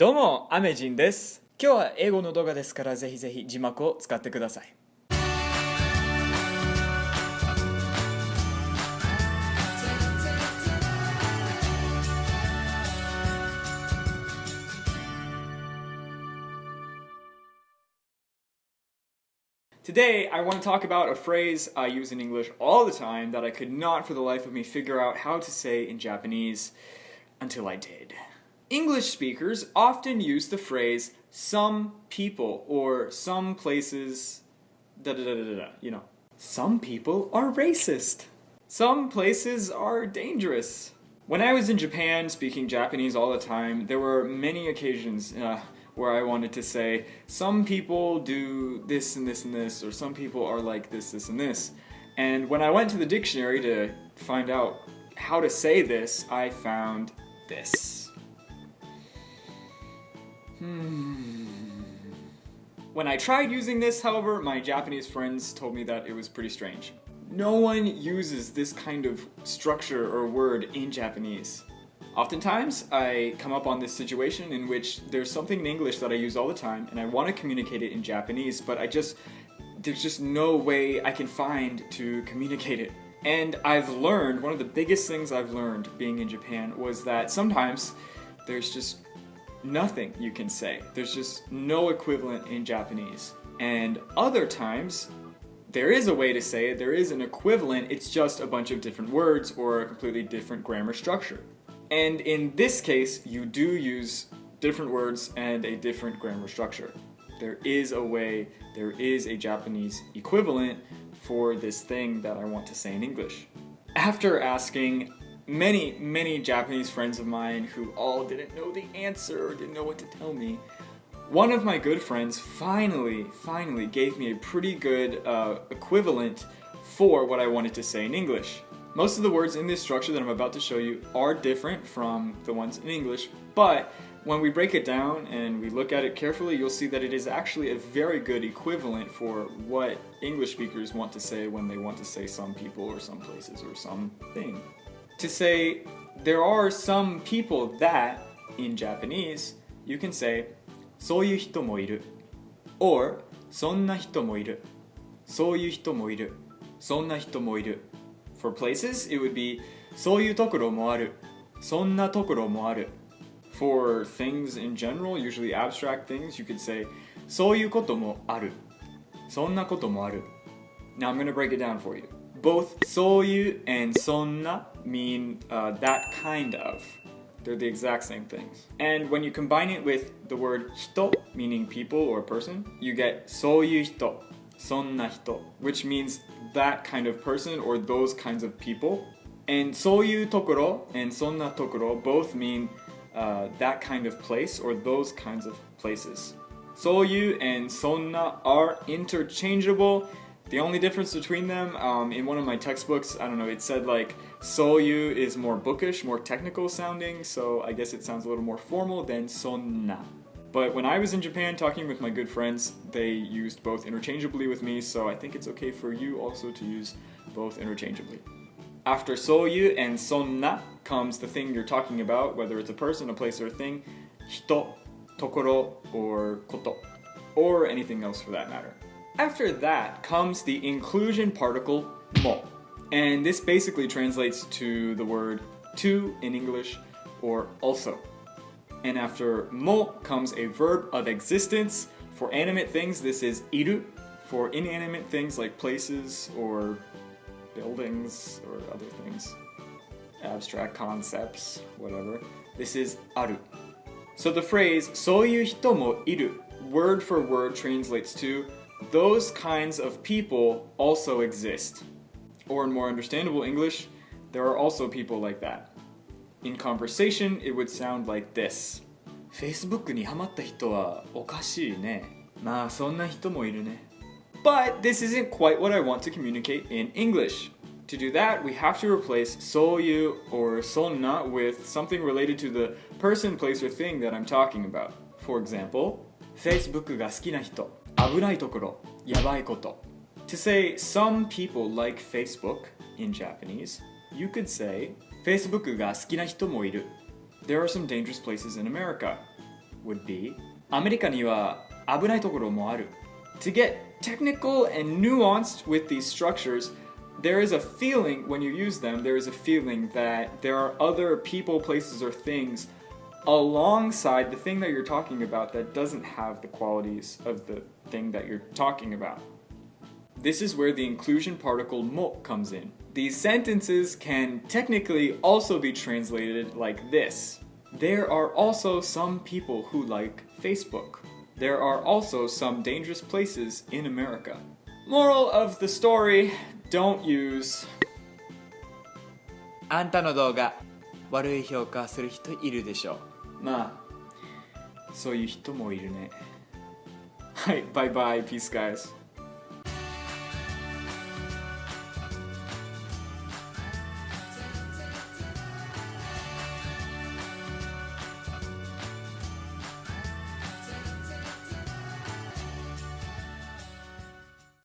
どうも、アメジンです。今日は英語の動画ですからぜひぜひ字幕を使ってください。 Today, I want to talk about a phrase I use in English all the time that I could not for the life of me figure out how to say in Japanese until I did. English speakers often use the phrase some people or some places da da da da da, you know. Some people are racist. Some places are dangerous. When I was in Japan speaking Japanese all the time, there were many occasions uh, where I wanted to say, some people do this and this and this, or some people are like this, this, and this. And when I went to the dictionary to find out how to say this, I found this. Hmm. When I tried using this, however, my Japanese friends told me that it was pretty strange. No one uses this kind of structure or word in Japanese. Oftentimes, I come up on this situation in which there's something in English that I use all the time and I want to communicate it in Japanese, but I just, there's just no way I can find to communicate it. And I've learned, one of the biggest things I've learned being in Japan was that sometimes there's just nothing you can say. There's just no equivalent in Japanese. And other times, there is a way to say it, there is an equivalent, it's just a bunch of different words or a completely different grammar structure. And in this case, you do use different words and a different grammar structure. There is a way, there is a Japanese equivalent for this thing that I want to say in English. After asking many, many Japanese friends of mine who all didn't know the answer or didn't know what to tell me, one of my good friends finally, finally gave me a pretty good uh, equivalent for what I wanted to say in English. Most of the words in this structure that I'm about to show you are different from the ones in English, but when we break it down and we look at it carefully, you'll see that it is actually a very good equivalent for what English speakers want to say when they want to say some people or some places or something To say there are some people that, in Japanese, you can say そういう人もいる or そんな人もいるそういう人もいるそんな人もいる For places, it would be そういうところもあるそんなところもある For things in general, usually abstract things, you could say そういうこともあるそんなこともある Now I'm going to break it down for you. Both そういう and そんな mean uh, that kind of. They're the exact same things. And when you combine it with the word 人 meaning people or person, you get そういう人そんな人 which means that kind of person or those kinds of people. And そういうところ and そんなところ both mean uh, that kind of place or those kinds of places. そういう and そんな are interchangeable. The only difference between them, um, in one of my textbooks, I don't know, it said like soyu is more bookish, more technical sounding, so I guess it sounds a little more formal than sonna. But when I was in Japan talking with my good friends, they used both interchangeably with me, so I think it's okay for you also to use both interchangeably. After soyu and sonna comes the thing you're talking about, whether it's a person, a place, or a thing, hito, tokoro, or koto, or anything else for that matter. After that comes the inclusion particle mo, and this basically translates to the word to in English or also. And after mo comes a verb of existence. For animate things, this is iru. For inanimate things like places or buildings or other things, abstract concepts, whatever, this is aru. So the phrase soyu hito mo iru, word for word translates to those kinds of people also exist Or in more understandable English, there are also people like that. In conversation, it would sound like this. Facebook にハマった人はおかしいね。まあそんな人もいるね。But this isn't quite what I want to communicate in English. To do that, we have to replace そういう or そんな with something related to the person, place, or thing that I'm talking about. For example, Facebook が好きな人、危ないところ、やばいこと。 To say some people like Facebook in Japanese, you could say Facebook が好きな人もいる。There are some dangerous places in America. would be アメリカには危ないところもある To get technical and nuanced with these structures, there is a feeling when you use them, there is a feeling that there are other people, places, or things alongside the thing that you're talking about that doesn't have the qualities of the thing that you're talking about. This is where the inclusion particle mo comes in. These sentences can technically also be translated like this. There are also some people who like Facebook. There are also some dangerous places in America. Moral of the story, don't use あんたの動画悪い評価する人いるでしょまあそういう人もいるねはいバイバイピース guys